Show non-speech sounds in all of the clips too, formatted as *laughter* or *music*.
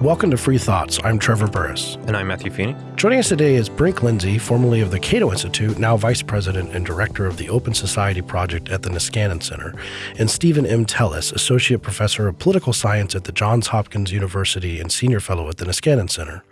Welcome to Free Thoughts. I'm Trevor Burrus. And I'm Matthew Feeney. Joining us today is Brink Lindsey, formerly of the Cato Institute, now Vice President and Director of the Open Society Project at the Niskanen Center, and Steven M. Teles, Associate Professor of Political Science at the Johns Hopkins University and Senior Fellow at the Niskanen Center.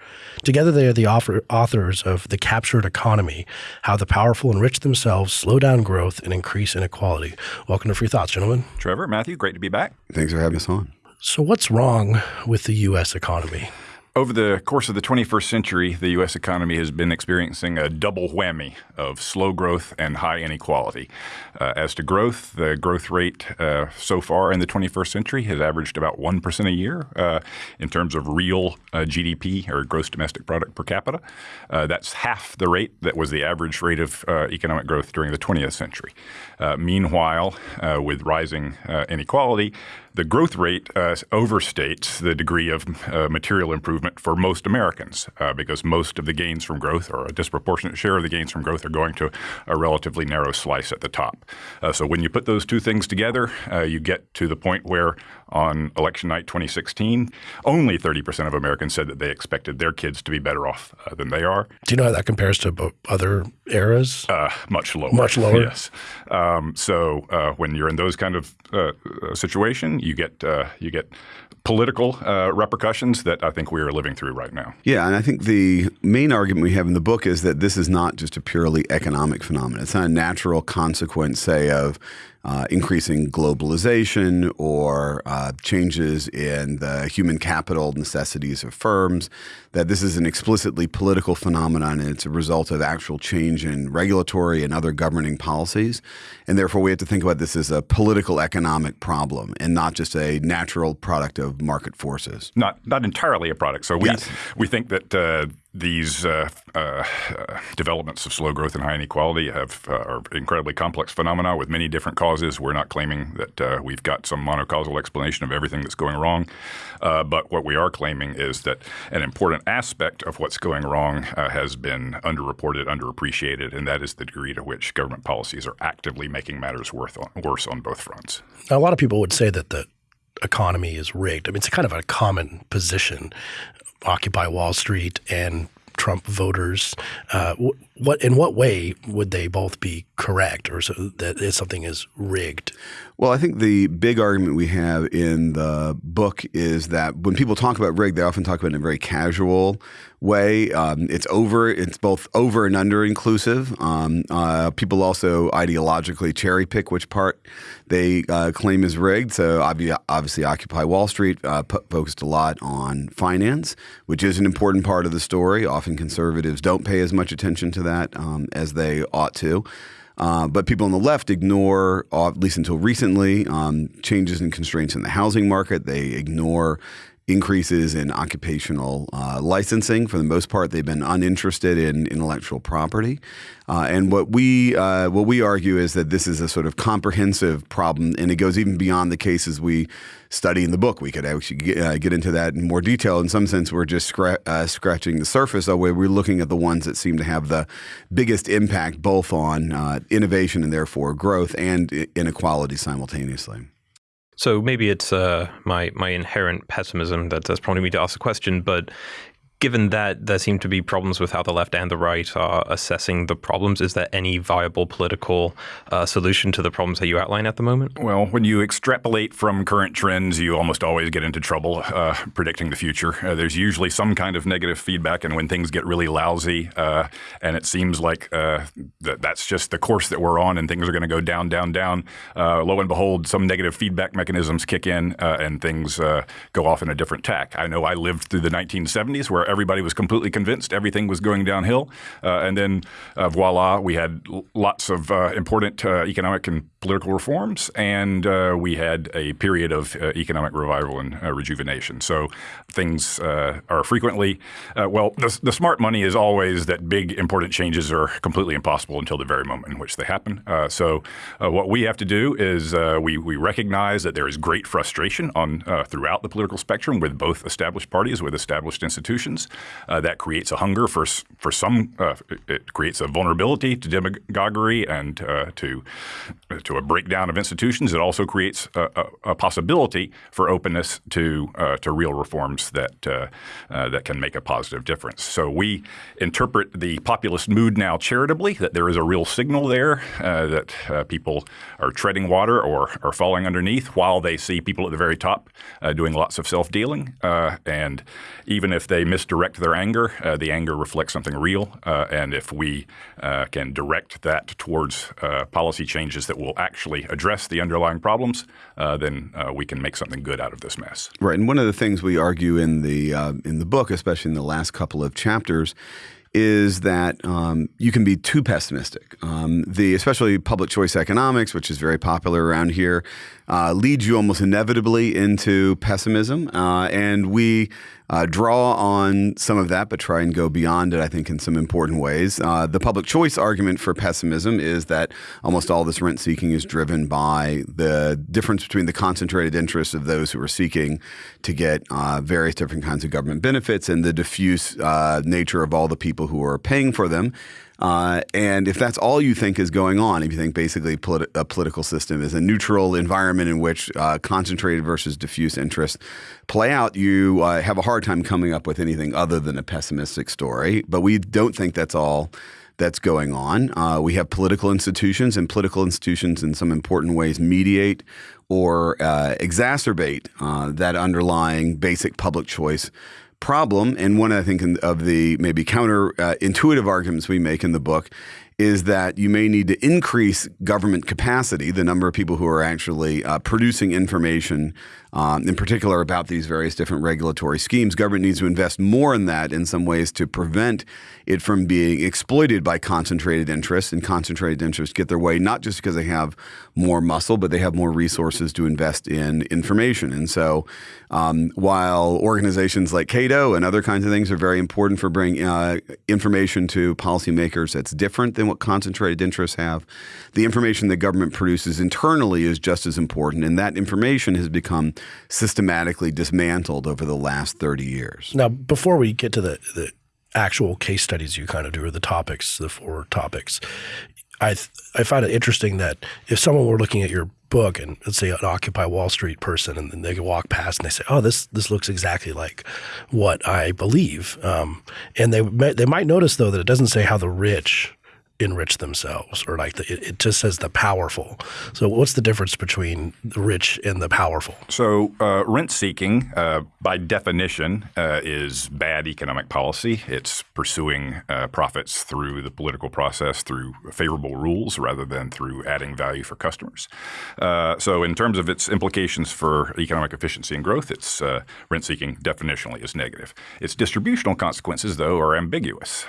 Together, they are the authors of The Captured Economy How the Powerful Enrich Themselves, Slow Down Growth, and Increase Inequality. Welcome to Free Thoughts, gentlemen. Trevor, Matthew, great to be back. Thanks for having us on. So, what's wrong with the U.S. economy? Over the course of the 21st century, the U.S. economy has been experiencing a double whammy of slow growth and high inequality. Uh, as to growth, the growth rate uh, so far in the 21st century has averaged about 1% a year uh, in terms of real uh, GDP or gross domestic product per capita. Uh, that's half the rate that was the average rate of uh, economic growth during the 20th century. meanwhile, with rising inequality, the growth rate uh, overstates the degree of uh, material improvement for most Americans uh, because most of the gains from growth, or a disproportionate share of the gains from growth, are going to a relatively narrow slice at the top. Uh, so when you put those two things together, uh, you get to the point where on election night 2016, only 30% of Americans said that they expected their kids to be better off uh, than they are. Do you know how that compares to other eras? much lower. Much lower. Yes. Um, so when you're in those kind of situation, you get uh, you get political uh, repercussions that I think we are living through right now. Yeah, and I think the main argument we have in the book is that this is not just a purely economic phenomenon. It's not a natural consequence, say, of uh, increasing globalization or uh, changes in the human capital necessities of firms, that this is an explicitly political phenomenon and it's a result of actual change in regulatory and other governing policies. And therefore, we have to think about this as a political economic problem and not just a natural product of market forces. Not, not entirely a product. So we, yes. we think that uh, these uh, uh, developments of slow growth and high inequality have uh, are incredibly complex phenomena with many different causes. We're not claiming that uh, we've got some monocausal explanation of everything that's going wrong, uh, but what we are claiming is that an important aspect of what's going wrong uh, has been underreported, underappreciated, and that is the degree to which government policies are actively making matters worse on, worse on both fronts. Now, a lot of people would say that the economy is rigged. I mean, it's kind of a common position. Occupy Wall Street and Trump voters. Uh, what in what way would they both be correct, or so that something is rigged? Well, I think the big argument we have in the book is that when people talk about rigged, they often talk about it in a very casual way. Um, it's over. It's both over and under inclusive. Um, uh, people also ideologically cherry pick which part they uh, claim is rigged. So obviously, Occupy Wall Street uh, focused a lot on finance, which is an important part of the story. Often conservatives don't pay as much attention to that um, as they ought to. Uh, but people on the left ignore, uh, at least until recently, um, changes and constraints in the housing market. They ignore increases in occupational uh, licensing. For the most part, they've been uninterested in intellectual property. Uh, and what we uh, what we argue is that this is a sort of comprehensive problem, and it goes even beyond the cases we study in the book. We could actually get, uh, get into that in more detail. In some sense, we're just scra uh, scratching the surface we're looking at the ones that seem to have the biggest impact, both on uh, innovation and therefore growth and inequality simultaneously. So maybe it's uh, my my inherent pessimism that that's prompting me to ask the question, but given that there seem to be problems with how the left and the right are assessing the problems, is there any viable political uh, solution to the problems that you outline at the moment? Well, when you extrapolate from current trends, you almost always get into trouble uh, predicting the future. Uh, there's usually some kind of negative feedback, and when things get really lousy, uh, and it seems like uh, that that's just the course that we're on, and things are going to go down, down, down. Uh, lo and behold, some negative feedback mechanisms kick in, and things go off in a different tack. I know I lived through the 1970s where everybody was completely convinced everything was going downhill. Uh, and then uh, voila, we had lots of uh, important uh, economic and political reforms, and uh, we had a period of economic revival and rejuvenation. So things are frequently, well, the, the, smart money is always that big important changes are completely impossible until the very moment in which they happen. so what we have to do is we, we recognize that there is great frustration on throughout the political spectrum with both established parties, with established institutions, Uh, that creates a hunger for for some. Uh, it creates a vulnerability to demagoguery and uh, to to a breakdown of institutions. It also creates a, a, a possibility for openness to uh, to real reforms that uh, that can make a positive difference. So we interpret the populist mood now charitably. That there is a real signal there that people are treading water or are falling underneath while they see people at the very top doing lots of self dealing. and even if they misdirect their anger, the anger reflects something real. Uh, and if we uh, can direct that towards uh, policy changes that will actually address the underlying problems, uh, then uh, we can make something good out of this mess. Right. And one of the things we argue in the uh, in the book, especially in the last couple of chapters, is that um, you can be too pessimistic. Um, the especially public choice economics, which is very popular around here, uh, leads you almost inevitably into pessimism, uh, and we uh, draw on some of that, but try and go beyond it, I think, in some important ways. Uh, the public choice argument for pessimism is that almost all this rent seeking is driven by the difference between the concentrated interests of those who are seeking to get uh, various different kinds of government benefits and the diffuse uh, nature of all the people who are paying for them. Uh, and if that's all you think is going on, if you think basically a political system is a neutral environment in which uh, concentrated versus diffuse interests play out, you uh, have a hard time coming up with anything other than a pessimistic story. But we don't think that's all that's going on. Uh, we have political institutions, and political institutions, in some important ways, mediate or uh, exacerbate uh, that underlying basic public choice problem, and one I think of the maybe counterintuitive uh, arguments we make in the book is that you may need to increase government capacity, the number of people who are actually uh, producing information, um, in particular about these various different regulatory schemes. Government needs to invest more in that in some ways to prevent it from being exploited by concentrated interests. And concentrated interests get their way not just because they have more muscle, but they have more resources to invest in information. And so um, while organizations like Cato and other kinds of things are very important for bringing uh, information to policymakers that's different than what concentrated interests have. The information the government produces internally is just as important, and that information has become systematically dismantled over the last 30 years. Now, before we get to the, the actual case studies you kind of do, or the topics, the four topics, I I find it interesting that if someone were looking at your book and let's say an Occupy Wall Street person, and then they could walk past and they say, "Oh, this this looks exactly like what I believe," um, and they they might notice though that it doesn't say how the rich enrich themselves or like the, it, just says the powerful. So what's the difference between the rich and the powerful? So uh, rent seeking, uh, by definition, uh, is bad economic policy. It's pursuing uh, profits through the political process through favorable rules rather than through adding value for customers. Uh, so in terms of its implications for economic efficiency and growth, it's uh, rent seeking definitionally is negative. Its distributional consequences, though, are ambiguous.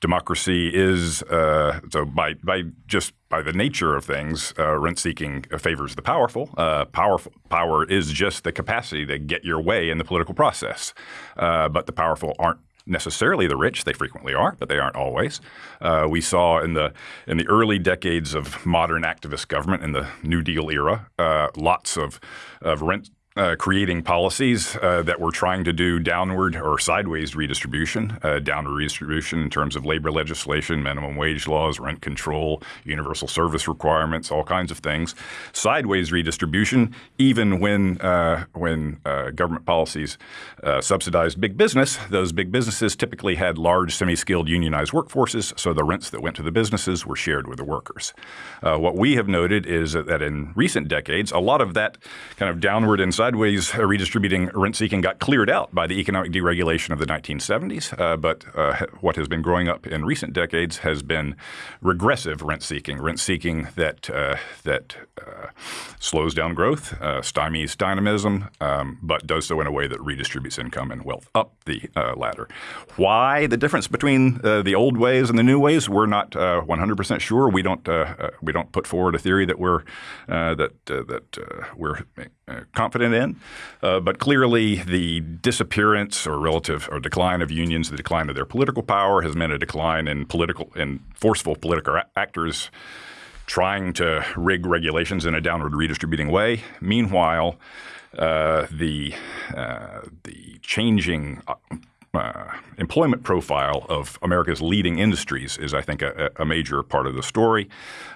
democracy is uh, so by by just by the nature of things, uh, rent seeking favors the powerful. Uh, powerful power is just the capacity to get your way in the political process. Uh, but the powerful aren't necessarily the rich. They frequently are, but they aren't always. Uh, we saw in the in the early decades of modern activist government in the New Deal era, uh, lots of of rent uh, creating policies uh, that were trying to do downward or sideways redistribution, uh, downward redistribution in terms of labor legislation, minimum wage laws, rent control, universal service requirements, all kinds of things. Sideways redistribution, even when uh, when uh, government policies uh, subsidized big business, those big businesses typically had large semi-skilled unionized workforces, so the rents that went to the businesses were shared with the workers. what we have noted is that in recent decades, a lot of that kind of downward and sideways redistributing rent seeking got cleared out by the economic deregulation of the 1970s. Uh, but uh, what has been growing up in recent decades has been regressive rent seeking, rent seeking that uh, that uh, slows down growth, uh, stymies dynamism, um, but does so in a way that redistributes income and wealth up the uh, ladder. Why the difference between the old ways and the new ways? We're not 100% sure. We don't we don't put forward a theory that we're that that we're confident in. Uh, but clearly, the disappearance or relative or decline of unions, the decline of their political power, has meant a decline in political in forceful political actors trying to rig regulations in a downward redistributing way. Meanwhile, uh, the uh, the changing uh, employment profile of America's leading industries is, I think, a, a major part of the story.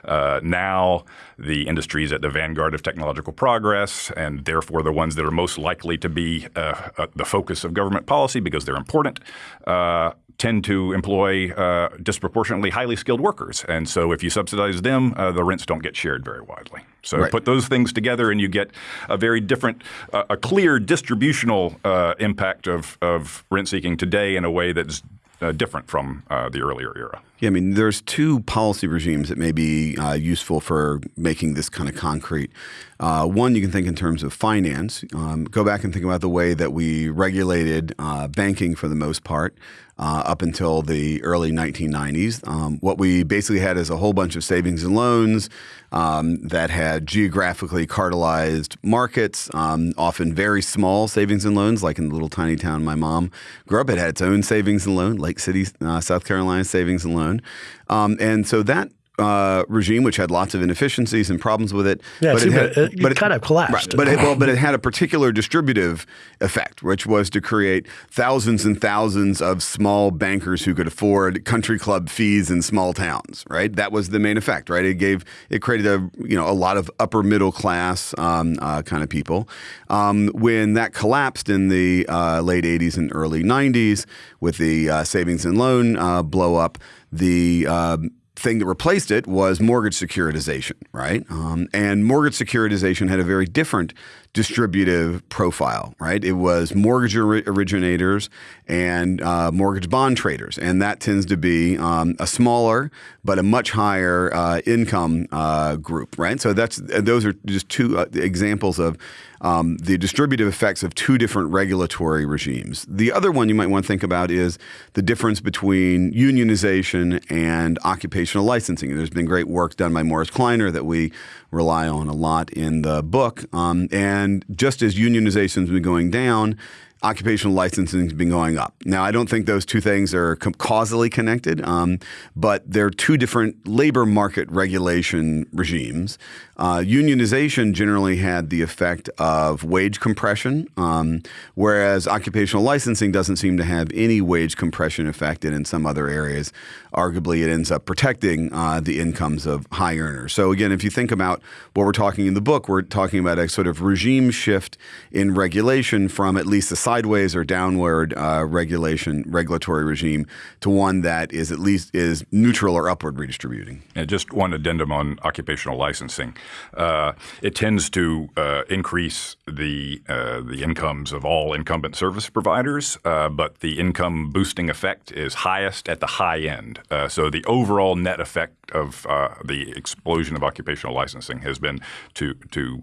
Uh, now, the industries at the vanguard of technological progress, and therefore the ones that are most likely to be uh, uh the focus of government policy because they're important, uh, tend to employ uh, disproportionately highly skilled workers. And so if you subsidize them, uh, the rents don't get shared very widely. So right. put those things together and you get a very different, uh, a clear distributional uh, impact of, of rent seeking today in a way that's uh, different from uh, the earlier era. Yeah, I mean, there's two policy regimes that may be uh, useful for making this kind of concrete. Uh, one, you can think in terms of finance. Um, go back and think about the way that we regulated uh, banking for the most part uh, up until the early 1990s. Um, what we basically had is a whole bunch of savings and loans um, that had geographically cartelized markets, um, often very small savings and loans, like in the little tiny town my mom grew up. It had its own savings and loan, Lake City, uh, South Carolina savings and loan. Um, and so that uh, regime, which had lots of inefficiencies and problems with it. Yeah, but it, had, it, it, but it kind of collapsed. Right, but it, well, but it had a particular distributive effect, which was to create thousands and thousands of small bankers who could afford country club fees in small towns. Right, that was the main effect. Right, it gave it created a you know a lot of upper middle class um, uh, kind of people. Um, when that collapsed in the uh, late '80s and early '90s with the uh, savings and loan uh, blow up, the um, thing that replaced it was mortgage securitization, right? Um, and mortgage securitization had a very different distributive profile, right? It was mortgage originators and uh, mortgage bond traders, and that tends to be um, a smaller but a much higher uh, income uh, group, right? So that's those are just two uh, examples of um, the distributive effects of two different regulatory regimes. The other one you might want to think about is the difference between unionization and occupational licensing. There's been great work done by Morris Kleiner that we rely on a lot in the book. Um, and just as unionization has been going down, occupational licensing has been going up. Now, I don't think those two things are causally connected, um, but they're two different labor market regulation regimes. Uh, unionization generally had the effect of wage compression, um, whereas occupational licensing doesn't seem to have any wage compression effect, and in some other areas, arguably it ends up protecting uh, the incomes of high earners. So again, if you think about what we're talking in the book, we're talking about a sort of regime shift in regulation from at least a sideways or downward uh, regulation regulatory regime to one that is at least is neutral or upward redistributing. And just one addendum on occupational licensing. Uh, it tends to uh, increase the uh, the incomes of all incumbent service providers, uh, but the income boosting effect is highest at the high end. Uh, so the overall net effect of the explosion of occupational licensing has been to to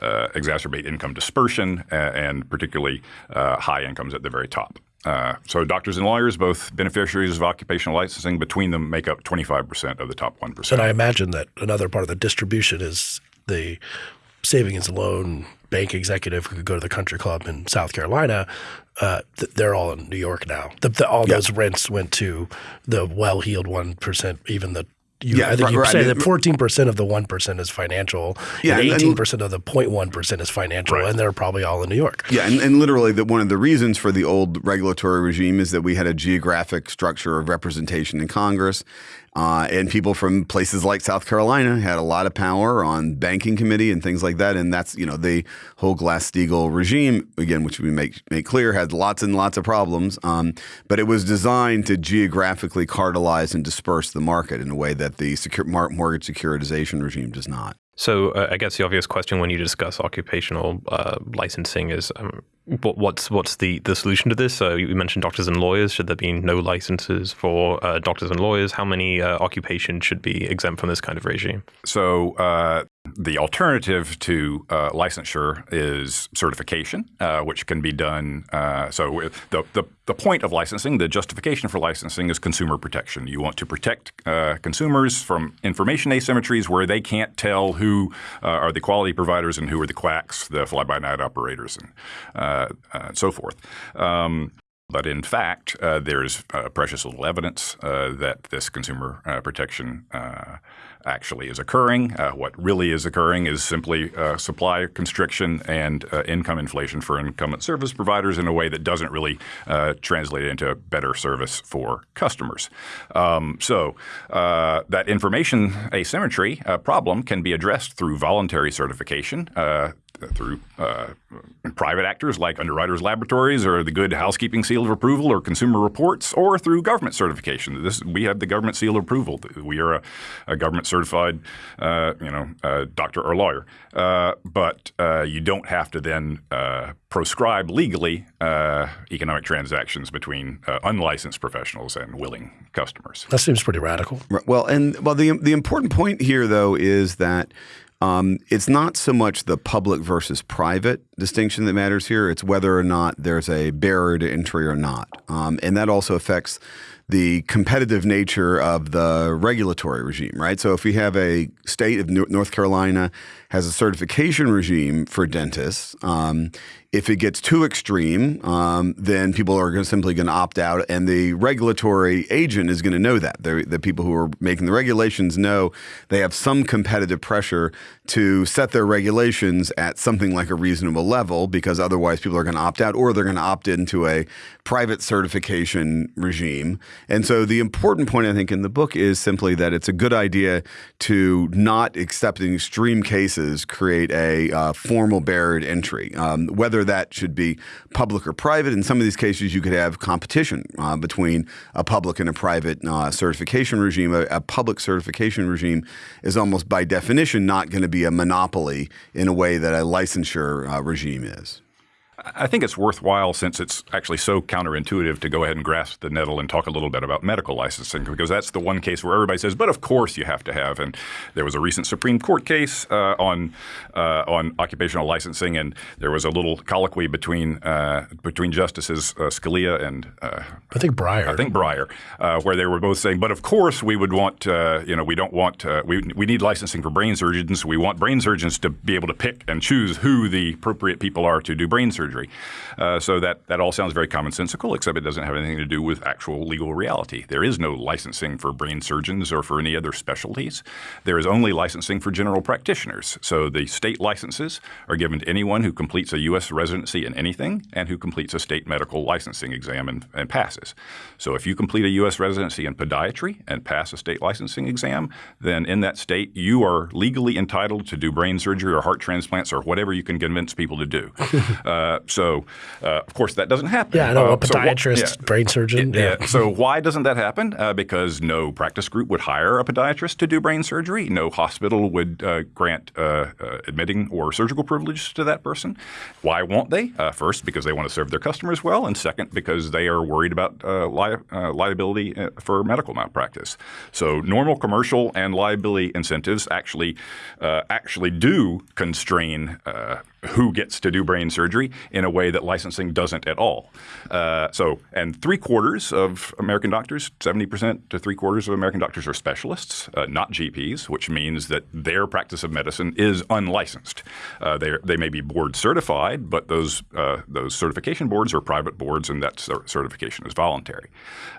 exacerbate income dispersion and particularly high incomes at the very top. Uh, so doctors and lawyers, both beneficiaries of occupational licensing, between them make up 25% of the top 1%. And I imagine that another part of the distribution is the savings and loan bank executive who could go to the country club in South Carolina. Uh, th they're all in New York now. The, the, all those rents went to the well-heeled 1%, even the you, yeah, I think you right, say that fourteen percent of the one percent is financial, yeah, and eighteen percent of the 0.1 percent is financial, right. and they're probably all in New York. Yeah, and, and literally, the, one of the reasons for the old regulatory regime is that we had a geographic structure of representation in Congress, uh, and people from places like South Carolina had a lot of power on banking committee and things like that. And that's, you know, the whole Glass-Steagall regime, again, which we make, make clear, had lots and lots of problems. Um, but it was designed to geographically cartelize and disperse the market in a way that the mortgage securitization regime does not. So uh, I guess the obvious question when you discuss occupational uh, licensing is um, what, what's what's the, the solution to this? So you mentioned doctors and lawyers. Should there be no licenses for uh, doctors and lawyers? How many uh, occupations should be exempt from this kind of regime? So uh, the alternative to uh, licensure is certification, uh, which can be done. Uh, so the, the, the point of licensing, the justification for licensing is consumer protection. You want to protect uh, consumers from information asymmetries where they can't tell who uh, are the quality providers and who are the quacks, the fly-by-night operators, and uh, so forth. Um, but in fact, there's precious little evidence that this consumer protection actually is occurring. Uh, what really is occurring is simply uh, supply constriction and uh, income inflation for incumbent service providers in a way that doesn't really uh, translate into better service for customers. Um, so uh, that information asymmetry problem can be addressed through voluntary certification through uh, private actors like Underwriters Laboratories or the Good Housekeeping Seal of Approval or Consumer Reports, or through government certification. This we have the government seal of approval. We are a, a government certified, uh, you know, uh, doctor or lawyer. Uh, but uh, you don't have to then uh, proscribe legally economic transactions between unlicensed professionals and willing customers. That seems pretty radical. Well, and well, the the important point here though is that um, it's not so much the public versus private distinction that matters here. It's whether or not there's a barrier to entry or not. Um, and that also affects the competitive nature of the regulatory regime, right? So if we have a state of North Carolina has a certification regime for dentists, um, if it gets too extreme, um, then people are gonna, simply going to opt out, and the regulatory agent is going to know that. They're, the people who are making the regulations know they have some competitive pressure to set their regulations at something like a reasonable level, because otherwise people are going to opt out, or they're going to opt into a private certification regime. And so the important point I think in the book is simply that it's a good idea to not accept in extreme cases create a uh, formal barrier to entry, um, whether that should be public or private. In some of these cases, you could have competition uh, between a public and a private uh, certification regime. A, a, public certification regime is almost by definition not going to be a monopoly in a way that a licensure uh, regime is. I think it's worthwhile since it's actually so counterintuitive to go ahead and grasp the nettle and talk a little bit about medical licensing because that's the one case where everybody says, but of course you have to have. And there was a recent Supreme Court case uh, on uh, on occupational licensing, and there was a little colloquy between uh, between Justices uh, Scalia and uh, I think Breyer. I think Breyer, uh, where they were both saying, but of course we would want, you know, we don't want we we need licensing for brain surgeons. We want brain surgeons to be able to pick and choose who the appropriate people are to do brain surgery Uh, so that, that all sounds very commonsensical, except it doesn't have anything to do with actual legal reality. There is no licensing for brain surgeons or for any other specialties. There is only licensing for general practitioners. So the state licenses are given to anyone who completes a U.S. residency in anything and who completes a state medical licensing exam and, and passes. So if you complete a U.S. residency in podiatry and pass a state licensing exam, then in that state you are legally entitled to do brain surgery or heart transplants or whatever you can convince people to do. *laughs* uh, so, uh, of course, that doesn't happen. Yeah, I know, uh, a podiatrist, so yeah. brain surgeon. Yeah. yeah. so why doesn't that happen? Uh, because no practice group would hire a podiatrist to do brain surgery. No hospital would uh, grant uh, uh, admitting or surgical privileges to that person. Why won't they? first, because they want to serve their customers well, and second, because they are worried about li liability for medical malpractice. So normal commercial and liability incentives actually actually do constrain who gets to do brain surgery in a way that licensing doesn't at all. Uh, so, and three quarters of American doctors, 70% to three quarters of American doctors are specialists, uh, not GPs, which means that their practice of medicine is unlicensed. Uh, they may be board certified, but those, uh, those certification boards are private boards and that certification is voluntary.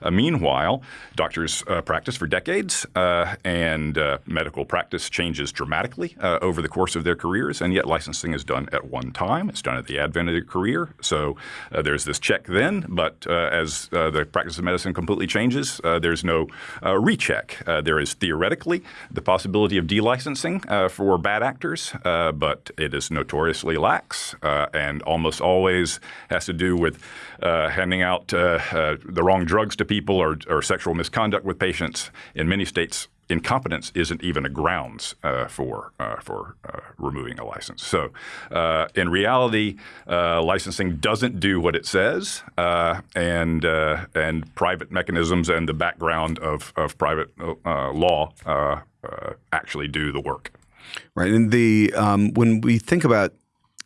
Uh, meanwhile, doctors uh, practice for decades and medical practice changes dramatically over the course of their careers, and yet licensing is done at one time. It's done at the advent of their career. So uh, there's this check then, but uh, as uh, the practice of medicine completely changes, uh, there's no uh, recheck. There is theoretically the possibility of delicensing for bad actors, but it is notoriously lax and almost always has to do with handing out the wrong drugs to people or, or sexual misconduct with patients. In many states, incompetence isn't even a grounds uh, for uh, for uh, removing a license. So, uh, in reality, uh, licensing doesn't do what it says, uh, and and private mechanisms and the background of of private law actually do the work. Right, and the um, when we think about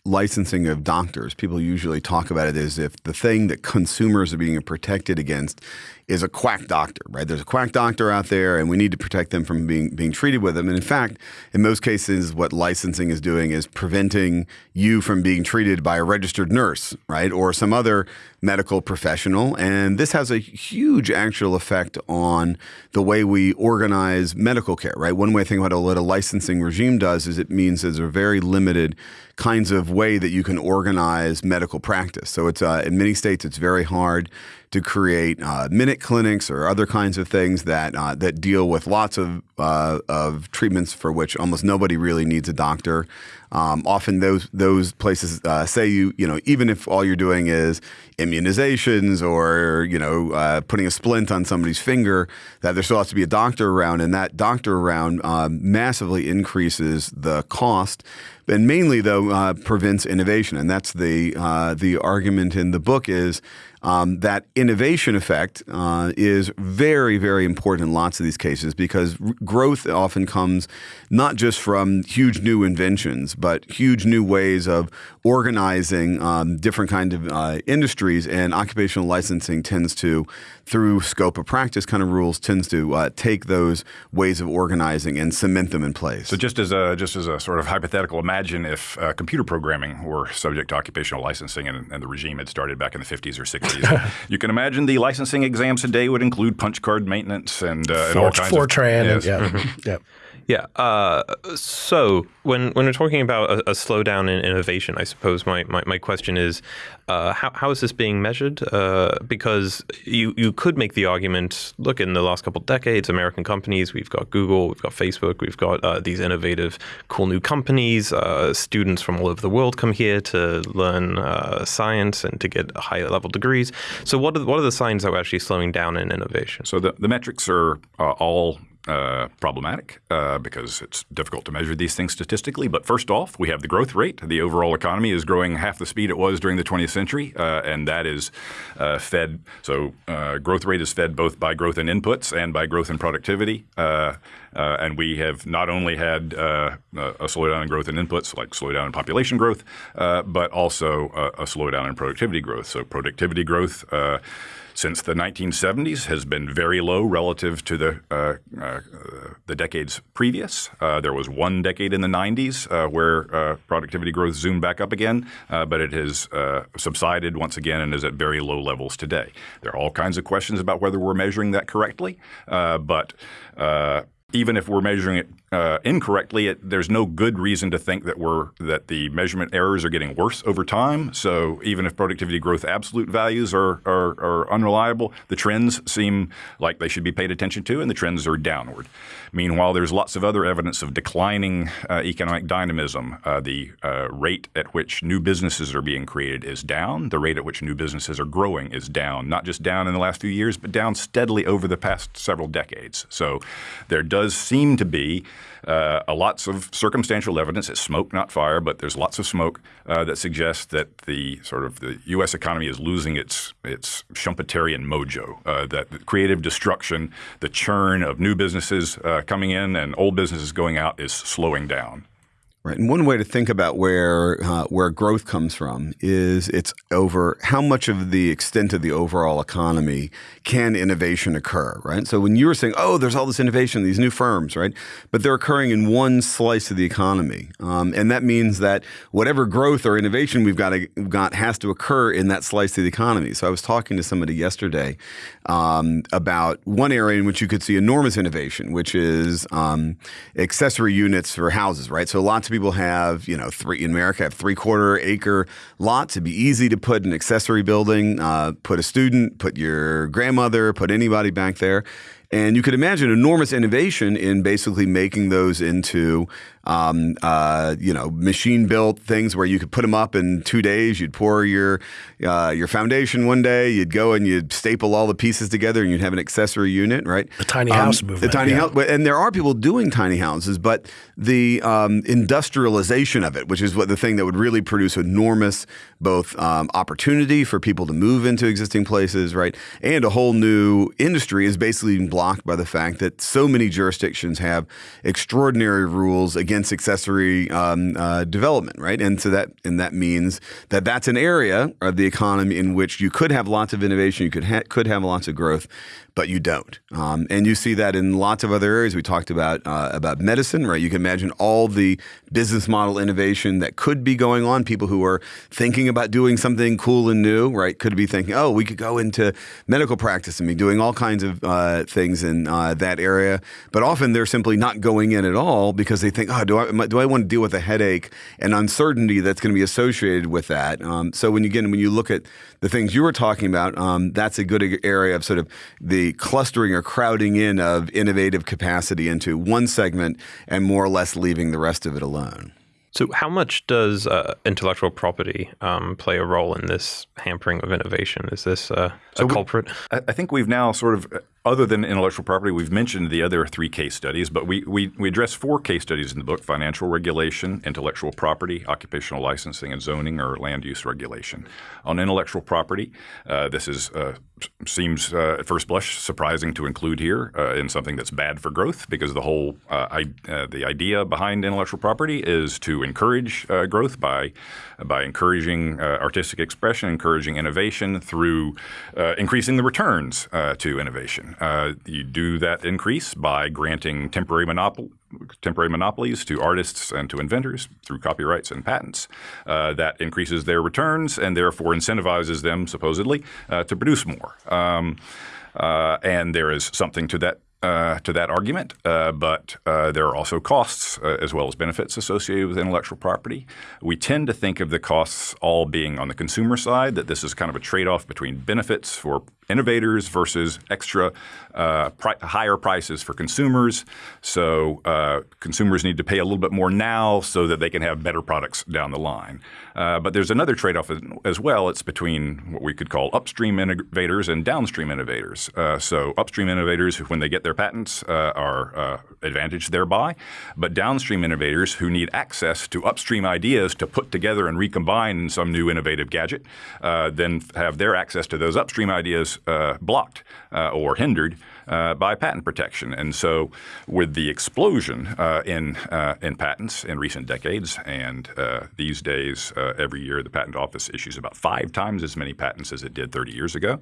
licensing of doctors, people usually talk about it as if the thing that consumers are being protected against is a quack doctor, right? There's a quack doctor out there, and we need to protect them from being being treated with them. And in fact, in most cases, what licensing is doing is preventing you from being treated by a registered nurse, right, or some other medical professional. And this has a huge actual effect on the way we organize medical care, right? One way I think about what a licensing regime does is it means there's a very limited kinds of way that you can organize medical practice. So it's uh, in many states it's very hard to create uh, minute clinics or other kinds of things that uh, that deal with lots of uh, of treatments for which almost nobody really needs a doctor. Um, often those those places uh, say you you know even if all you're doing is immunizations or you know uh, putting a splint on somebody's finger, that there still has to be a doctor around, and that doctor around um, massively increases the cost and mainly though prevents innovation and that's the the argument in the book is um, that innovation effect uh, is very, very important in lots of these cases because growth often comes not just from huge new inventions, but huge new ways of organizing um, different kinds of uh, industries. And occupational licensing tends to, through scope of practice kind of rules, tends to uh, take those ways of organizing and cement them in place. So just as a just as a sort of hypothetical, imagine if uh, computer programming were subject to occupational licensing and, and the regime had started back in the 50s or 60s. *laughs* you can imagine the licensing exams today would include punch card maintenance and, uh, and all kinds Fortran of yes. and, yeah. yeah. Yeah. Uh, so when when we're talking about a, a, slowdown in innovation, I suppose my, my, my question is, uh, how, how is this being measured? Uh, because you, you could make the argument, look, in the last couple of decades, American companies, we've got Google, we've got Facebook, we've got uh, these innovative, cool new companies. Uh, students from all over the world come here to learn uh, science and to get higher level degrees. So what are, what are the signs that we're actually slowing down in innovation? So the, the metrics are all uh, problematic uh, because it's difficult to measure these things statistically. But first off, we have the growth rate. The overall economy is growing half the speed it was during the 20th century, uh, and that is uh, fed. So uh, growth rate is fed both by growth in inputs and by growth in productivity. And we have not only had a slowdown in growth in inputs, like slowdown in population growth, but also a slowdown in productivity growth. So productivity growth since the 1970s has been very low relative to the uh, uh, the decades previous. Uh, there was one decade in the 90s uh, where uh, productivity growth zoomed back up again, but it has subsided once again and is at very low levels today. There are all kinds of questions about whether we're measuring that correctly, but even if we're measuring it uh, incorrectly, it, there's no good reason to think that we're that the measurement errors are getting worse over time. So even if productivity growth absolute values are, are, are unreliable, the trends seem like they should be paid attention to, and the trends are downward. Meanwhile, there's lots of other evidence of declining uh, economic dynamism. Uh, the uh, rate at which new businesses are being created is down. The rate at which new businesses are growing is down. Not just down in the last few years, but down steadily over the past several decades. So there does seem to be uh, lots of circumstantial evidence. It's smoke, not fire, but there's lots of smoke uh, that suggests that the sort of the U.S. economy is losing its its Schumpeterian mojo. Uh, that creative destruction, the churn of new businesses uh, coming in and old businesses going out is slowing down. Right, and one way to think about where uh, where growth comes from is it's over how much of the extent of the overall economy can innovation occur, right? So when you were saying, oh, there's all this innovation, these new firms, right? But they're occurring in one slice of the economy, um, and that means that whatever growth or innovation we've got to, got has to occur in that slice of the economy. So I was talking to somebody yesterday um, about one area in which you could see enormous innovation, which is um, accessory units for houses, right? So lots of people have, you know, three in America have three quarter acre lots. It'd be easy to put an accessory building, uh, put a student, put your grandmother, put anybody back there. And you could imagine enormous innovation in basically making those into um, uh, you know, machine built things where you could put them up in two days. You'd pour your uh, your foundation one day. You'd go and you'd staple all the pieces together, and you'd have an accessory unit, right? The tiny um, house movement. The tiny yeah. house, and there are people doing tiny houses, but the um, industrialization of it, which is what the thing that would really produce enormous both um, opportunity for people to move into existing places, right, and a whole new industry, is basically blocked blocked by the fact that so many jurisdictions have extraordinary rules against accessory um, uh, development, right? And so that and that means that that's an area of the economy in which you could have lots of innovation, you could ha could have lots of growth, but you don't. Um, and you see that in lots of other areas. We talked about uh, about medicine, right? You can imagine all the business model innovation that could be going on. People who are thinking about doing something cool and new, right? Could be thinking, oh, we could go into medical practice and be doing all kinds of uh, things in uh, that area. But often they're simply not going in at all because they think, oh, do I do I want to deal with a headache and uncertainty that's going to be associated with that? Um, so when you again when you look at the things you were talking about, um, that's a good area of sort of the clustering or crowding in of innovative capacity into one segment and more or less leaving the rest of it alone. So, how much does uh, intellectual property um, play a role in this hampering of innovation? Is this uh, so a culprit? We, I think we've now sort of other than intellectual property, we've mentioned the other three case studies, but we, we, we address four case studies in the book financial regulation, intellectual property, occupational licensing and zoning, or land use regulation. On intellectual property, uh, this is uh, seems uh, at first blush surprising to include here uh, in something that's bad for growth because the whole uh, I, uh, the idea behind intellectual property is to encourage growth by by encouraging artistic expression, encouraging innovation through increasing the returns to innovation. Uh, you do that increase by granting temporary monopoly temporary monopolies to artists and to inventors through copyrights and patents. Uh, that increases their returns and therefore incentivizes them, supposedly, uh, to produce more. Um, uh, and there is something to that uh, to that argument, uh, but uh, there are also costs uh, as well as benefits associated with intellectual property. We tend to think of the costs all being on the consumer side, that this is kind of a trade off between benefits for innovators versus extra uh, pri higher prices for consumers. So uh, consumers need to pay a little bit more now so that they can have better products down the line. Uh, but there's another trade-off as well. It's between what we could call upstream innovators and downstream innovators. Uh, so upstream innovators, when they get their patents, uh, are uh, advantaged thereby. But downstream innovators who need access to upstream ideas to put together and recombine in some new innovative gadget, then have their access to those upstream ideas uh, blocked uh, or hindered uh, by patent protection. And so, with the explosion uh, in uh, in patents in recent decades, and these days, every year the Patent Office issues about five times as many patents as it did 30 years ago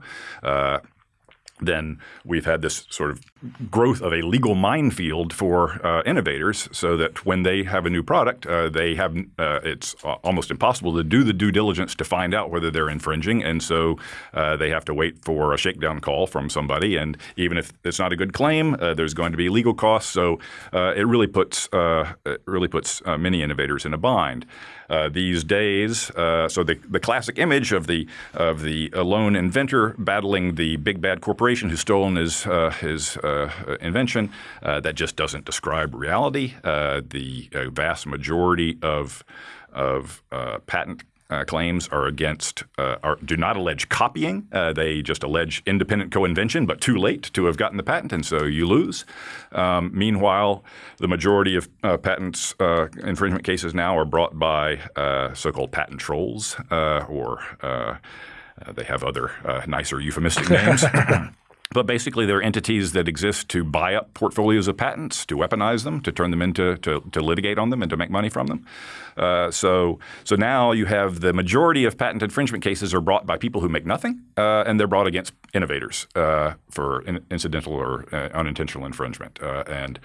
then we've had this sort of growth of a legal minefield for uh, innovators so that when they have a new product, uh, they have uh, it's almost impossible to do the due diligence to find out whether they're infringing. And so uh, they have to wait for a shakedown call from somebody. And even if it's not a good claim, uh, there's going to be legal costs. So uh, it really puts, it really puts many innovators in a bind. Uh, these days. Uh, so the, the classic image of the of the lone inventor battling the big bad corporation who's stolen his uh, his uh, invention that just doesn't describe reality. the vast majority of of patent uh, claims are against uh, are, do not allege copying. Uh, they just allege independent co-invention, but too late to have gotten the patent, and so you lose. Um, meanwhile, the majority of uh, patents uh, infringement cases now are brought by uh, so-called patent trolls, or they have other nicer euphemistic names. *laughs* But basically, they're entities that exist to buy up portfolios of patents, to weaponize them, to turn them into to, to litigate on them, and to make money from them. Uh, so, so now you have the majority of patent infringement cases are brought by people who make nothing, uh, and they're brought against innovators uh, for in, incidental or uh, unintentional infringement. Uh, and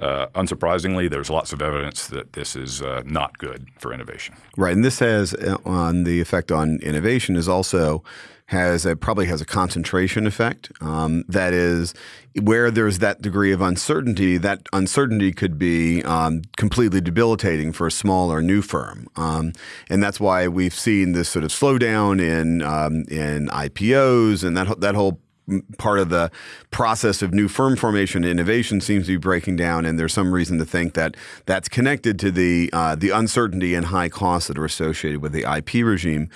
uh, unsurprisingly, there's lots of evidence that this is not good for innovation. Right, and this has on the effect on innovation is also has a, probably has a concentration effect. Um, that is, where there's that degree of uncertainty, that uncertainty could be um, completely debilitating for a small or new firm, um, and that's why we've seen this sort of slowdown in um, in IPOs and that that whole part of the process of new firm formation and innovation seems to be breaking down, and there's some reason to think that that's connected to the uh, the uncertainty and high costs that are associated with the IP regime.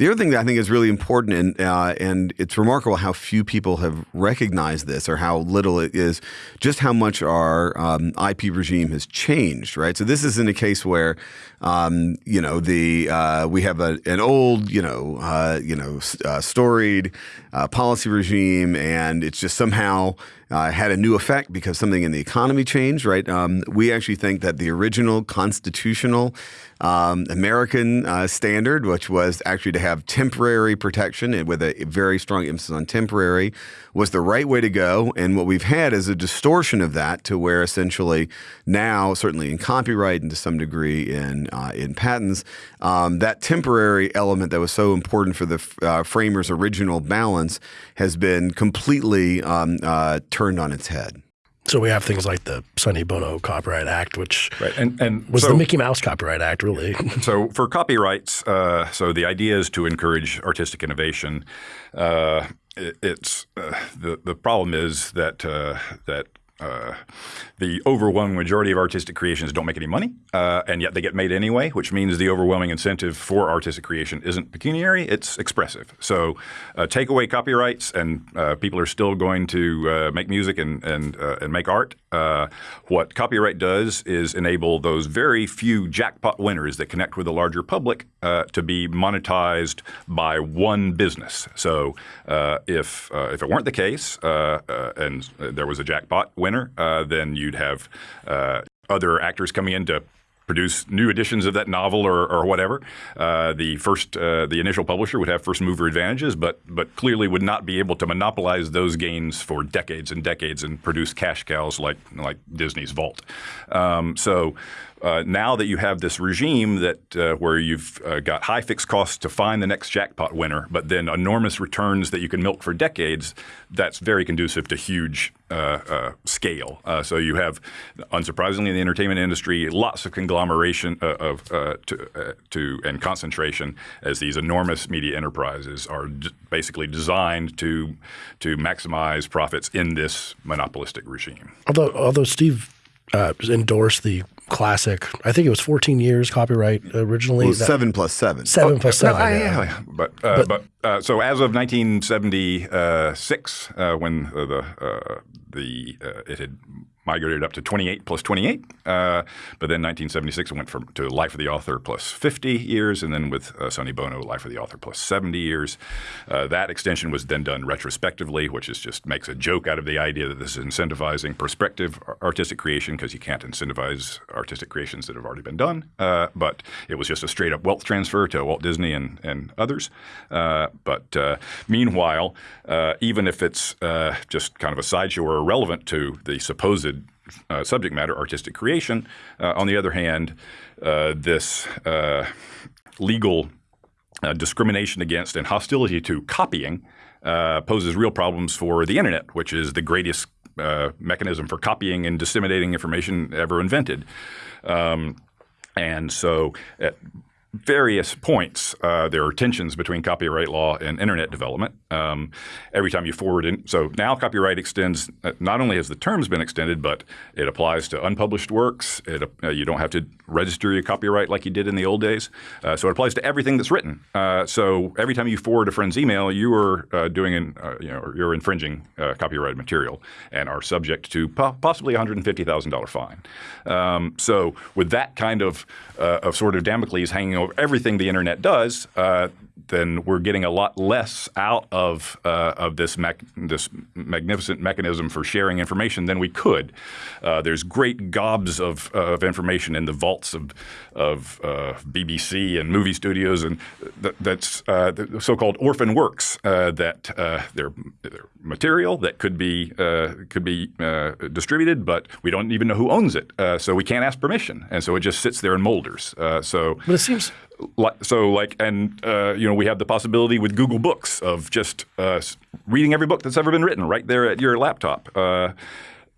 The other thing that I think is really important, and uh, and it's remarkable how few people have recognized this, or how little it is, just how much our um, IP regime has changed. Right. So this isn't a case where, um, you know, the uh, we have a, an old, you know, uh, you know, uh, storied uh, policy regime, and it's just somehow uh, had a new effect because something in the economy changed, right? Um, we actually think that the original constitutional um, American uh, standard, which was actually to have temporary protection and with a very strong emphasis on temporary, was the right way to go. And what we've had is a distortion of that to where essentially now, certainly in copyright and to some degree in uh, in patents, um, that temporary element that was so important for the uh, framers' original balance has been completely um, uh, turned on its head. So we have things like the Sonny Bono Copyright Act, which right. and, and was so, the Mickey Mouse Copyright Act, really. *laughs* so for copyrights, uh, so the idea is to encourage artistic innovation. Uh, it, it's uh, the the problem is that uh, that uh, the overwhelming majority of artistic creations don't make any money, uh, and yet they get made anyway, which means the overwhelming incentive for artistic creation isn't pecuniary, it's expressive. So uh, take away copyrights and uh, people are still going to uh, make music and, and, uh, and make art. Uh, what copyright does is enable those very few jackpot winners that connect with the larger public uh, to be monetized by one business. So uh, if, if it weren't the case and there was a jackpot winner, uh, then you'd have uh, other actors coming in to produce new editions of that novel or, or whatever. Uh, the first, uh, the initial publisher would have first mover advantages, but but clearly would not be able to monopolize those gains for decades and decades and produce cash cows like like Disney's Vault. Um, so uh, now that you have this regime that uh, where you've uh, got high fixed costs to find the next jackpot winner, but then enormous returns that you can milk for decades, that's very conducive to huge uh, uh, scale. Uh, so you have, unsurprisingly, in the entertainment industry, lots of conglomeration of to, to, and concentration as these enormous media enterprises are basically designed to to maximize profits in this monopolistic regime. Although, although Steve endorsed the classic. I think it was 14 years copyright originally. Well, seven plus seven. Seven oh, plus seven. No, yeah. yeah. But, uh, but, but uh, so as of 1976, uh, when the uh, the uh, it had migrated up to 28 plus 28. Uh, but then 1976 it went from to Life of the Author plus 50 years, and then with uh, Sonny Bono, Life of the Author plus 70 years. Uh, that extension was then done retrospectively, which is just makes a joke out of the idea that this is incentivizing prospective artistic creation because you can't incentivize artistic creations that have already been done. Uh, but it was just a straight up wealth transfer to Walt Disney and, and others. Uh, but uh, meanwhile, even if it's just kind of a sideshow or irrelevant to the supposed uh, subject matter, artistic creation. Uh, on the other hand, uh, this uh, legal uh, discrimination against and hostility to copying poses real problems for the internet, which is the greatest mechanism for copying and disseminating information ever invented. Um, and so, at various points, uh, there are tensions between copyright law and internet development. Um, every time you forward in, so now copyright extends. Uh, not only has the terms been extended, but it applies to unpublished works. It, uh, you don't have to register your copyright like you did in the old days. Uh, so it applies to everything that's written. Uh, so every time you forward a friend's email, you are uh, doing an, you know you're infringing copyrighted material and are subject to po possibly a hundred and fifty thousand dollar fine. Um, so with that kind of of sort of Damocles hanging over everything the internet does, uh, then we're getting a lot less out of uh, of this this magnificent mechanism for sharing information than we could. Uh, there's great gobs of, of information in the vaults of of uh, BBC and movie studios, and th that's uh, the so-called orphan works uh, that uh, they're, they're, material that could be could be distributed, but we don't even know who owns it, so we can't ask permission, and so it just sits there in molders. so, but it seems so like and uh, you know we have the possibility with Google Books of just uh, reading every book that's ever been written right there at your laptop. Uh,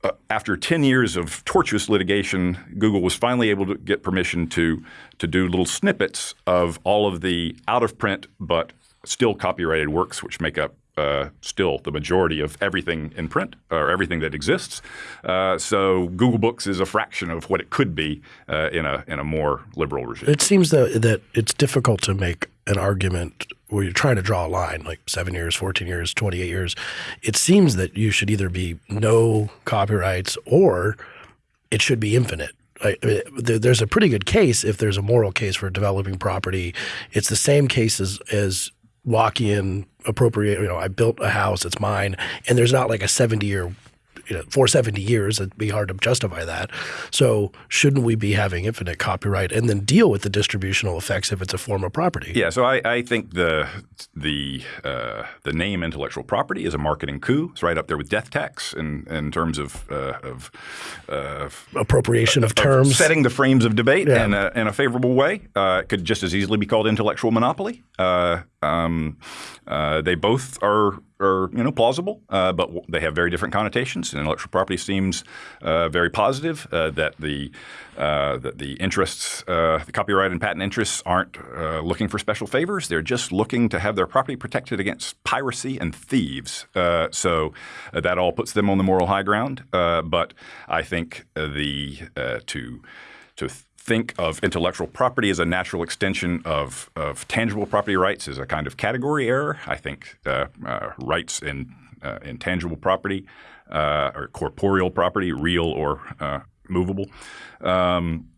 uh after 10 years of tortuous litigation, Google was finally able to get permission to to do little snippets of all of the out of print but still copyrighted works, which make up uh, still the majority of everything in print or everything that exists. Uh, so Google Books is a fraction of what it could be uh, in a in a more liberal regime. It seems that that it's difficult to make an argument where you're trying to draw a line, like seven years, 14 years, 28 years. It seems that you should either be no copyrights or it should be infinite. there's a pretty good case if there's a moral case for developing property. It's the same case as, as Lockean appropriate, you know, I built a house, it's mine, and there's not like a 70 year you know for 70 years. It'd be hard to justify that. So shouldn't we be having infinite copyright and then deal with the distributional effects if it's a form of property? Yeah. So I, I think the the uh, the name intellectual property is a marketing coup. It's right up there with death tax in in terms of uh, of uh, appropriation of terms, setting the frames of debate Yeah. in, a, in a favorable way. Uh, it could just as easily be called intellectual monopoly. Uh, um, uh, they both are, are you know plausible, uh, but they have very different connotations. And intellectual property seems uh, very positive uh, that the uh, that the interests, uh, the copyright and patent interests, aren't looking for special favors. They're just looking to have their property protected against piracy and thieves. So that all puts them on the moral high ground. But I think the to to think of intellectual property as a natural extension of, of tangible property rights is a kind of category error. I think uh, uh, rights in uh, intangible property uh, or corporeal property, real or uh, movable, um,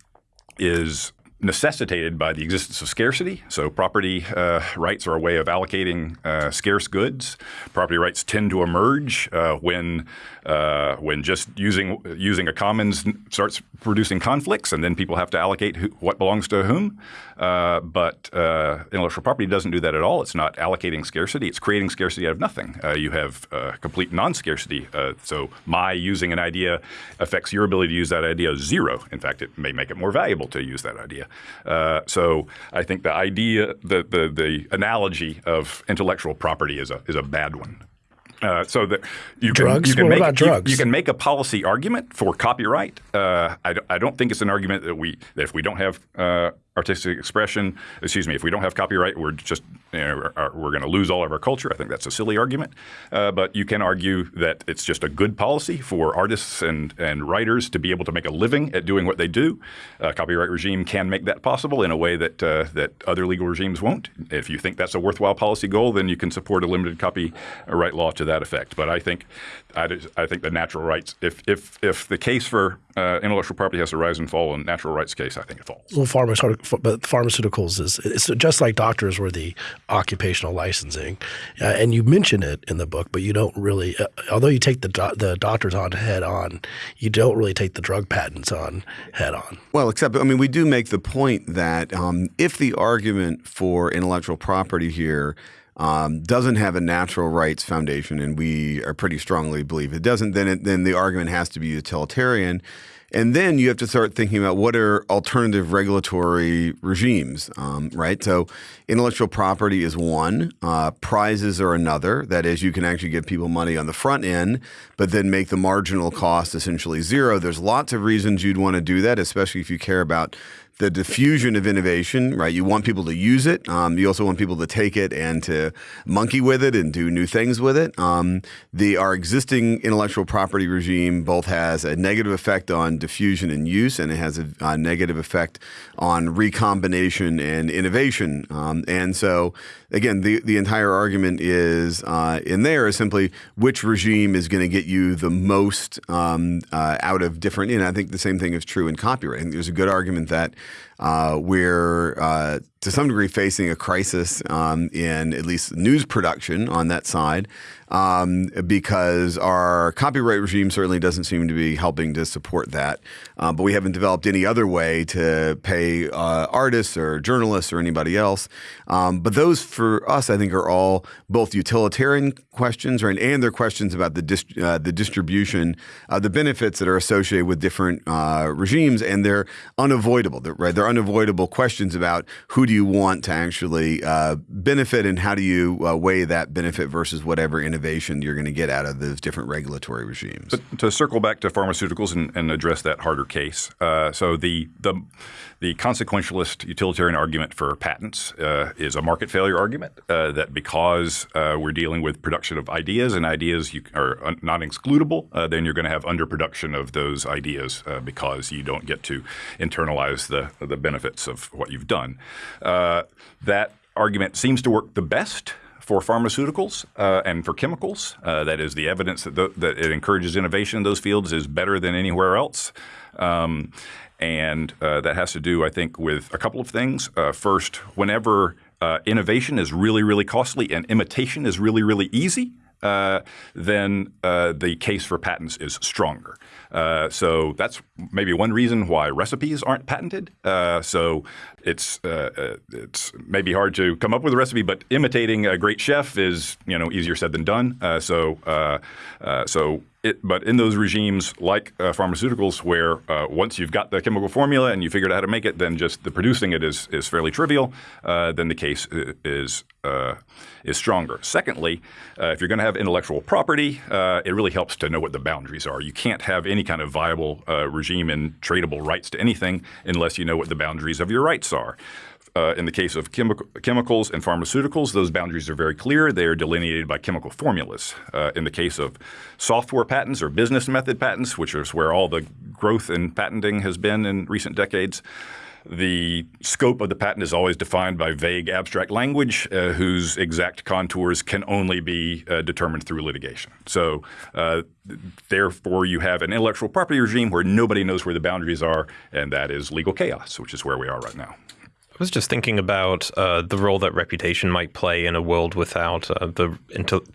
is necessitated by the existence of scarcity. So property uh, rights are a way of allocating uh, scarce goods. Property rights tend to emerge uh, when uh, when just using using a commons starts producing conflicts, and then people have to allocate who, what belongs to whom. Uh, but uh, intellectual property doesn't do that at all. It's not allocating scarcity. It's creating scarcity out of nothing. You have complete non-scarcity. So my using an idea affects your ability to use that idea zero. In fact, it may make it more valuable to use that idea. Uh, so I think the idea, the, the the analogy of intellectual property is a is a bad one. Uh, so that you can, Drugs? you can What make you-? You, can make a policy argument for copyright. Uh, I, don't- I don't think it's an argument that we that if we don't have uh, artistic expression, excuse me, if we don't have copyright, we're just you know, we're going to lose all of our culture. I think that's a silly argument. Uh, but you can argue that it's just a good policy for artists and and writers to be able to make a living at doing what they do. A copyright regime can make that possible in a way that uh, that other legal regimes won't. If you think that's a worthwhile policy goal, then you can support a limited copyright law to that effect. But I think I, I think the natural rights, if if if the case for uh, intellectual property has to rise and fall in natural rights case, I think it falls. Well, pharmaceutical, but pharmaceuticals is it's just like doctors were the occupational licensing, uh, and you mention it in the book, but you don't really. Uh, although you take the do- the doctors on head on, you don't really take the drug patents on head on. Well, except I mean, we do make the point that um, if the argument for intellectual property here um, doesn't have a natural rights foundation, and we are pretty strongly believe it doesn't, then it, then the argument has to be utilitarian. And then you have to start thinking about what are alternative regulatory regimes, um, right? So, intellectual property is one, uh, prizes are another. That is, you can actually give people money on the front end, but then make the marginal cost essentially zero. There's lots of reasons you'd want to do that, especially if you care about the diffusion of innovation, right? You want people to use it. Um, you also want people to take it and to monkey with it and do new things with it. Um, the our existing intellectual property regime both has a negative effect on diffusion and use, and it has a, a negative effect on recombination and innovation. Um, and so, again, the the entire argument is uh, in there is simply which regime is going to get you the most um, uh, out of different. And I think the same thing is true in copyright. There's a good argument that uh, we're uh, to some degree facing a crisis um, in at least news production on that side um, because our copyright regime certainly doesn't seem to be helping to support that. Uh, but we haven't developed any other way to pay uh, artists or journalists or anybody else. Um, but those for us, I think, are all both utilitarian questions, right, and they're questions about the uh, the distribution, the benefits that are associated with different uh, regimes, and they're unavoidable. They're, right, they're unavoidable questions about who do you want to actually uh, benefit, and how do you uh, weigh that benefit versus whatever innovation you're going to get out of those different regulatory regimes. But to circle back to pharmaceuticals and, and address that harder case, uh, so the the the consequentialist utilitarian argument for patents uh, is a market failure argument uh, that because uh, we're dealing with production of ideas and ideas you are not excludable, uh, then you're going to have underproduction of those ideas uh, because you don't get to internalize the the benefits of what you've done. Uh, that argument seems to work the best for pharmaceuticals uh, and for chemicals. Uh, that is, the evidence that, th- that it encourages innovation in those fields is better than anywhere else. Um, and uh, that has to do, I think, with a couple of things. Uh, first, whenever uh, innovation is really, really costly and imitation is really, really easy, uh, then uh, the case for patents is stronger. Uh, so that's maybe one reason why recipes aren't patented. So it's it's maybe hard to come up with a recipe, but imitating a great chef is you know easier said than done. so so it, but in those regimes like uh, pharmaceuticals, where uh, once you've got the chemical formula and you figured out how to make it, then just the producing it is is fairly trivial. Uh, then the case is uh, is stronger. Secondly, uh, if you're going to have intellectual property, uh, it really helps to know what the boundaries are. You can't have any kind of viable regime in tradable rights to anything unless you know what the boundaries of your rights are. Uh, in the case of chemi- chemicals and pharmaceuticals, those boundaries are very clear. They are delineated by chemical formulas. Uh, in the case of software patents or business method patents, which is where all the growth in patenting has been in recent decades, the scope of the patent is always defined by vague abstract language uh, whose exact contours can only be uh, determined through litigation. So, uh, therefore, you have an intellectual property regime where nobody knows where the boundaries are, and that is legal chaos, which is where we are right now. I was just thinking about uh, the role that reputation might play in a world without uh, the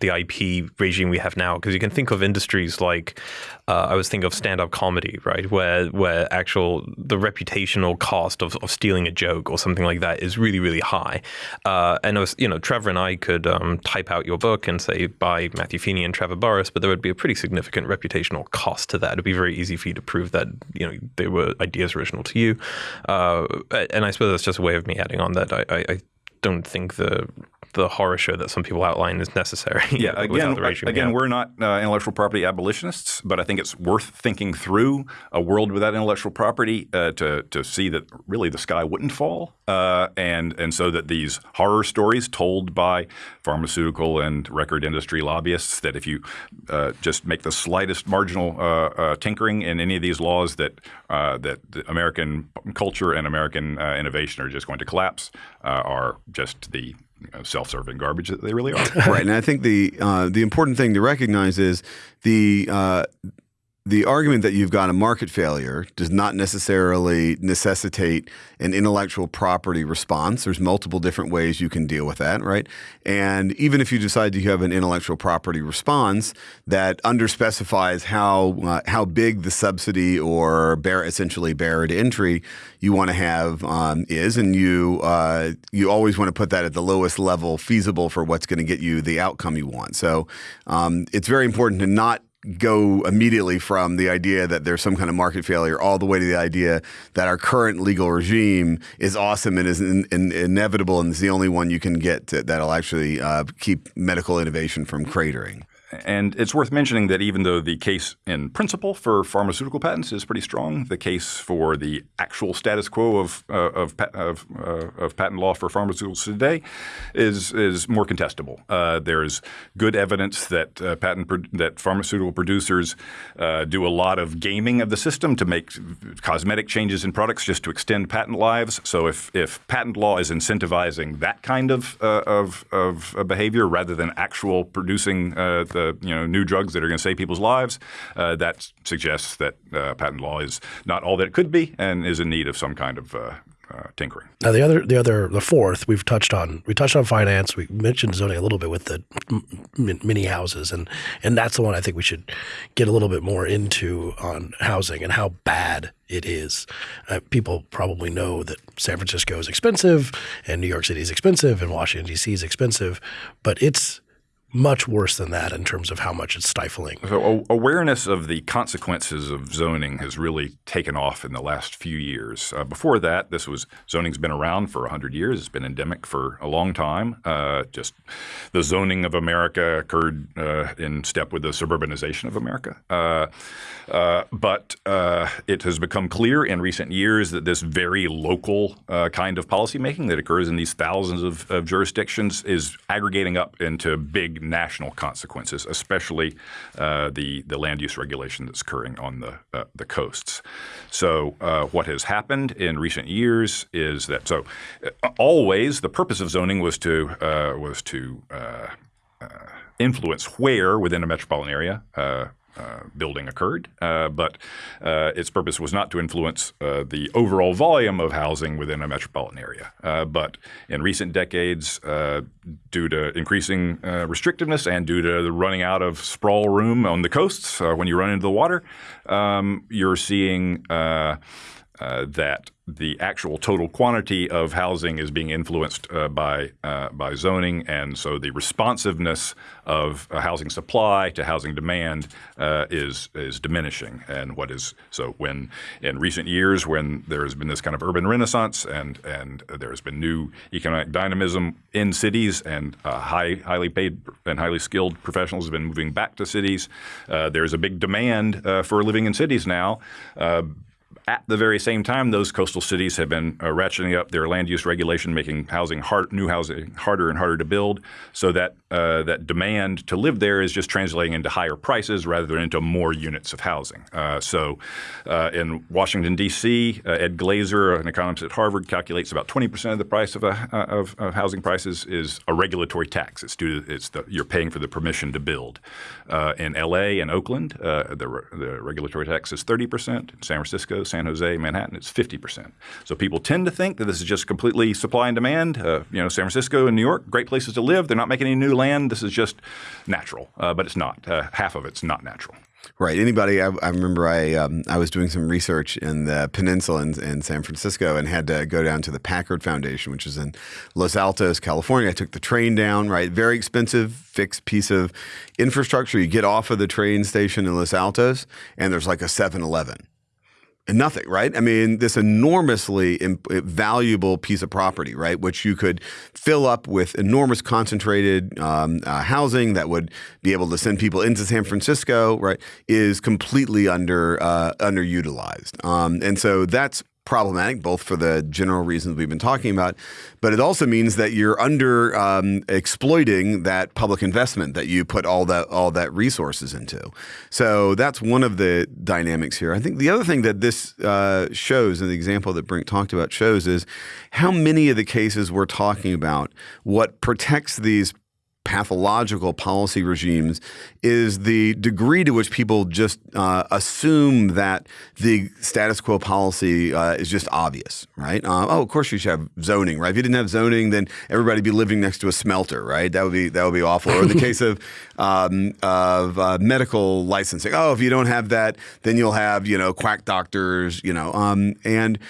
the IP regime we have now. Because you can think of industries like uh, I was thinking of stand-up comedy, right, where where actual the reputational cost of, of stealing a joke or something like that is really really high. Uh, and was, you know, Trevor and I could um, type out your book and say by Matthew Feeney and Trevor Burrus, but there would be a pretty significant reputational cost to that. It'd be very easy for you to prove that you know they were ideas original to you. Uh, and I suppose that's just a way of me adding on that. I, I don't think the the horror show that some people outline is necessary. *laughs* Yeah, again, again, we're not uh, intellectual property abolitionists, but I think it's worth thinking through a world without intellectual property uh, to to see that really the sky wouldn't fall, uh, and and so that these horror stories told by pharmaceutical and record industry lobbyists that if you uh, just make the slightest marginal uh, uh, tinkering in any of these laws, that that American culture and American innovation are just going to collapse, are just the self-serving garbage that they really are. right, and I think the uh, the important thing to recognize is the uh, the argument that you've got a market failure does not necessarily necessitate an intellectual property response. There's multiple different ways you can deal with that, right? And even if you decide you have an intellectual property response that underspecifies how uh, how big the subsidy or essentially barrier to entry you want to have um, is, and you uh, you always want to put that at the lowest level feasible for what's going to get you the outcome you want. So um, it's very important to not go immediately from the idea that there's some kind of market failure all the way to the idea that our current legal regime is awesome and is in, in, inevitable and is the only one you can get to, that'll actually uh, keep medical innovation from cratering. And it's worth mentioning that even though the case in principle for pharmaceutical patents is pretty strong, the case for the actual status quo of uh, of, of, uh, of, patent law for pharmaceuticals today is is more contestable. Uh, there's good evidence that uh, patent that pharmaceutical producers uh, do a lot of gaming of the system to make cosmetic changes in products just to extend patent lives. So if if patent law is incentivizing that kind of uh, of, of behavior rather than actual producing the the you know new drugs that are going to save people's lives, uh, that suggests that uh, patent law is not all that it could be and is in need of some kind of uh, uh, tinkering. Now the other, the other, the fourth we've touched on. We touched on finance. We mentioned zoning a little bit with the mini houses, and and that's the one I think we should get a little bit more into on housing and how bad it is. Uh, people probably know that San Francisco is expensive, and New York City is expensive, and Washington D.C. is expensive, but it's much worse than that in terms of how much it's stifling. So awareness of the consequences of zoning has really taken off in the last few years. Uh, before that, this was zoning's been around for 100 years. It's been endemic for a long time. Uh, just the zoning of America occurred uh, in step with the suburbanization of America. Uh, uh, but uh, it has become clear in recent years that this very local kind of policymaking that occurs in these thousands of, of jurisdictions is aggregating up into big national consequences, especially uh, the the land use regulation that's occurring on the uh, the coasts. So uh, what has happened in recent years is that so uh, always the purpose of zoning was to uh, was to uh, influence where within a metropolitan area uh, building occurred, uh, but uh, its purpose was not to influence uh, the overall volume of housing within a metropolitan area. Uh, but in recent decades, due to increasing restrictiveness and due to the running out of sprawl room on the coasts when you run into the water, um, you're seeing that the actual total quantity of housing is being influenced uh, by uh, by zoning, and so the responsiveness of housing supply to housing demand uh, is is diminishing. And what is so when in recent years, when there has been this kind of urban renaissance and and there has been new economic dynamism in cities, and uh, high highly paid and highly skilled professionals have been moving back to cities, uh, there's a big demand uh, for living in cities now at the very same time, those coastal cities have been uh, ratcheting up their land use regulation, making housing hard, new housing harder and harder to build, so that uh, that demand to live there is just translating into higher prices rather than into more units of housing. Uh, so, uh, in Washington D.C., uh, Ed Glaeser, an economist at Harvard, calculates about 20 percent of the price of, a, uh, of, of, housing prices is a regulatory tax. It's due to it's the, you're paying for the permission to build. in L.A. and Oakland, the, the regulatory tax is 30 percent. In San Francisco, San Jose, Manhattan, it's 50%. So people tend to think that this is just completely supply and demand. Uh, you know, San Francisco and New York, great places to live. They're not making any new land. This is just natural, uh, but it's not. Uh, half of it's not natural. Right. Anybody? I, I remember I um, I was doing some research in the peninsula in, in, San Francisco and had to go down to the Packard Foundation, which is in Los Altos, California. I took the train down. Right. Very expensive, fixed piece of infrastructure. You get off of the train station in Los Altos, and there's like a 7-Eleven nothing, right? I mean, this enormously valuable piece of property, right, which you could fill up with enormous concentrated um, uh, housing that would be able to send people into San Francisco, right, is completely under uh, underutilized, um, and so that's problematic, both for the general reasons we've been talking about, but it also means that you're under um, exploiting that public investment that you put all that all that resources into. So that's one of the dynamics here. I think the other thing that this uh, shows, and the example that Brink talked about shows, is how many of the cases we're talking about, what protects these pathological policy regimes is the degree to which people just uh, assume that the status quo policy uh, is just obvious, right? Uh, oh, of course you should have zoning, right? If you didn't have zoning, then everybody'd be living next to a smelter, right? That would be that would be awful. Or in the *laughs* case of um, of uh, medical licensing, oh, if you don't have that, then you'll have you know quack doctors, you know, um, and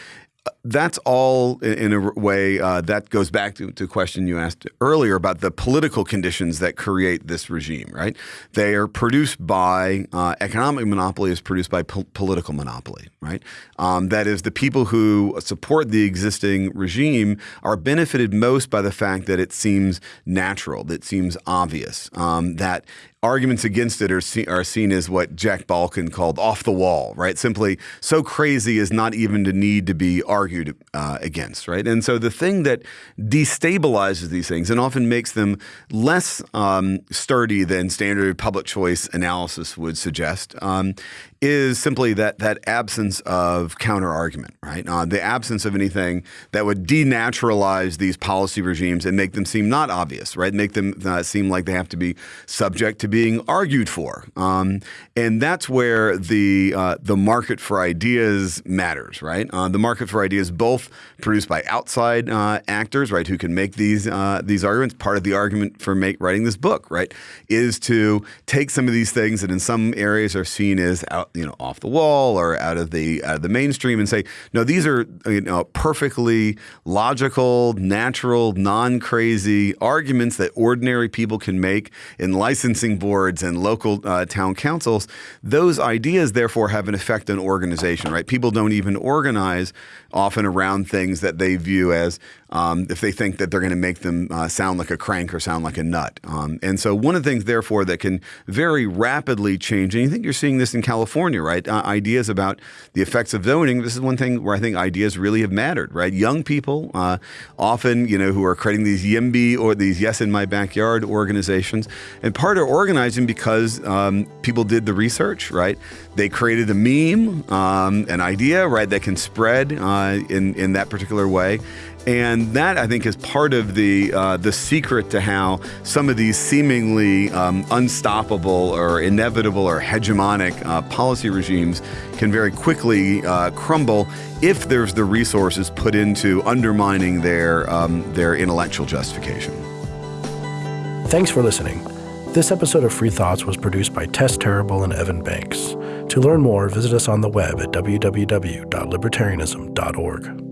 that's all in a way uh, that goes back to, to a question you asked earlier about the political conditions that create this regime, right? They are produced by uh, economic monopoly is produced by po political monopoly, right? Um, that is, the people who support the existing regime are benefited most by the fact that it seems natural, that seems obvious, um, that arguments against it are, see, are seen as what Jack Balkin called off the wall, right? Simply so crazy as not even to need to be argued uh, against, right? And so the thing that destabilizes these things and often makes them less um, sturdy than standard public choice analysis would suggest um, is simply that that absence of counter argument, right? Uh, the absence of anything that would denaturalize these policy regimes and make them seem not obvious, right? Make them uh, seem like they have to be subject to being argued for, um, and that's where the uh, the market for ideas matters, right? Uh, the market for ideas, both produced by outside uh, actors, right, who can make these uh, these arguments. Part of the argument for make, writing this book, right, is to take some of these things that in some areas are seen as out you know off the wall or out of the out of the mainstream and say no these are you know perfectly logical natural non-crazy arguments that ordinary people can make in licensing boards and local uh, town councils those ideas therefore have an effect on organization right people don't even organize often around things that they view as um, if they think that they're going to make them uh, sound like a crank or sound like a nut. Um, and so one of the things, therefore, that can very rapidly change, and you think you're seeing this in California, right? Uh, ideas about the effects of zoning. This is one thing where I think ideas really have mattered, right? Young people, uh, often, you know, who are creating these YIMBY or these Yes in My Backyard organizations, and part of organizing because um, people did the research, right? They created a meme, um, an idea, right, that can spread uh, in in that particular way, And that I think is part of the uh, the secret to how some of these seemingly um, unstoppable or inevitable or hegemonic uh, policy regimes can very quickly uh, crumble if there's the resources put into undermining their um, their intellectual justification. Thanks for listening. This episode of Free Thoughts was produced by Tess Terrible and Evan Banks. To learn more, visit us on the web at www.libertarianism.org.